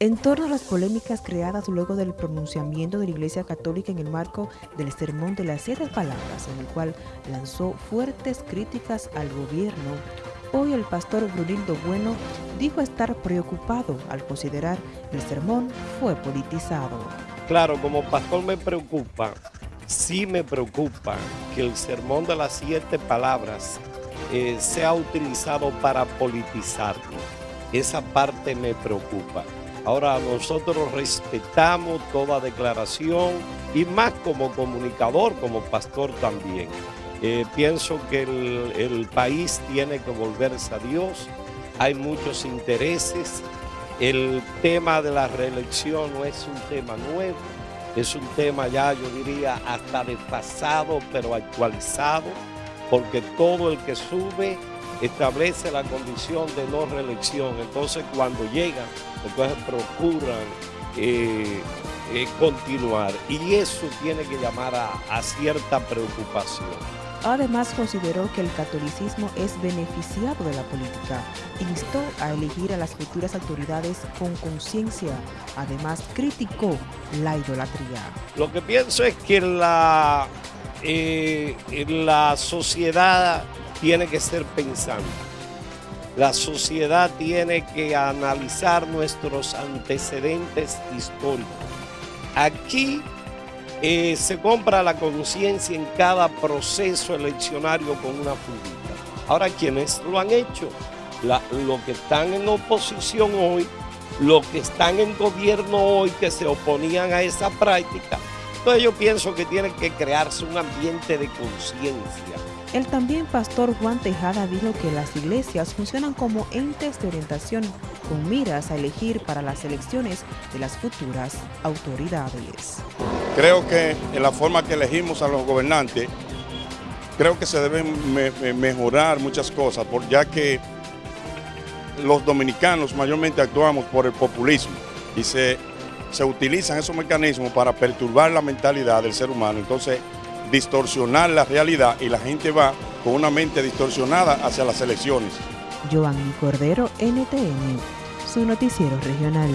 En torno a las polémicas creadas luego del pronunciamiento de la Iglesia Católica en el marco del Sermón de las Siete Palabras, en el cual lanzó fuertes críticas al gobierno, hoy el pastor Brunildo Bueno dijo estar preocupado al considerar el sermón fue politizado. Claro, como pastor me preocupa, sí me preocupa que el Sermón de las Siete Palabras eh, sea utilizado para politizarlo. Esa parte me preocupa. Ahora nosotros respetamos toda declaración y más como comunicador, como pastor también. Eh, pienso que el, país tiene que volverse a Dios, hay muchos intereses, el tema de la reelección no es un tema nuevo, es un tema ya yo diría hasta desfasado pero actualizado, porque todo el que sube establece la condición de no reelección. Entonces cuando llegan, entonces procuran eh, eh, continuar. Y eso tiene que llamar a, cierta preocupación. Además consideró que el catolicismo es beneficiado de la política. Instó a elegir a las futuras autoridades con conciencia. Además criticó la idolatría. Lo que pienso es que la, eh, la sociedad tiene que ser pensante. La sociedad tiene que analizar nuestros antecedentes históricos. Aquí eh, se compra la conciencia en cada proceso eleccionario con una fundita. Ahora, quienes lo han hecho, los que están en oposición hoy, los que están en gobierno hoy que se oponían a esa práctica, entonces yo pienso que tiene que crearse un ambiente de conciencia el también pastor Juan Tejada dijo que las iglesias funcionan como entes de orientación con miras a elegir para las elecciones de las futuras autoridades. Creo que en la forma que elegimos a los gobernantes, creo que se deben mejorar muchas cosas, ya que los dominicanos mayormente actuamos por el populismo y se, se utilizan esos mecanismos para perturbar la mentalidad del ser humano. Entonces, distorsionar la realidad y la gente va con una mente distorsionada hacia las elecciones. Cordero, NTN, su noticiero regional.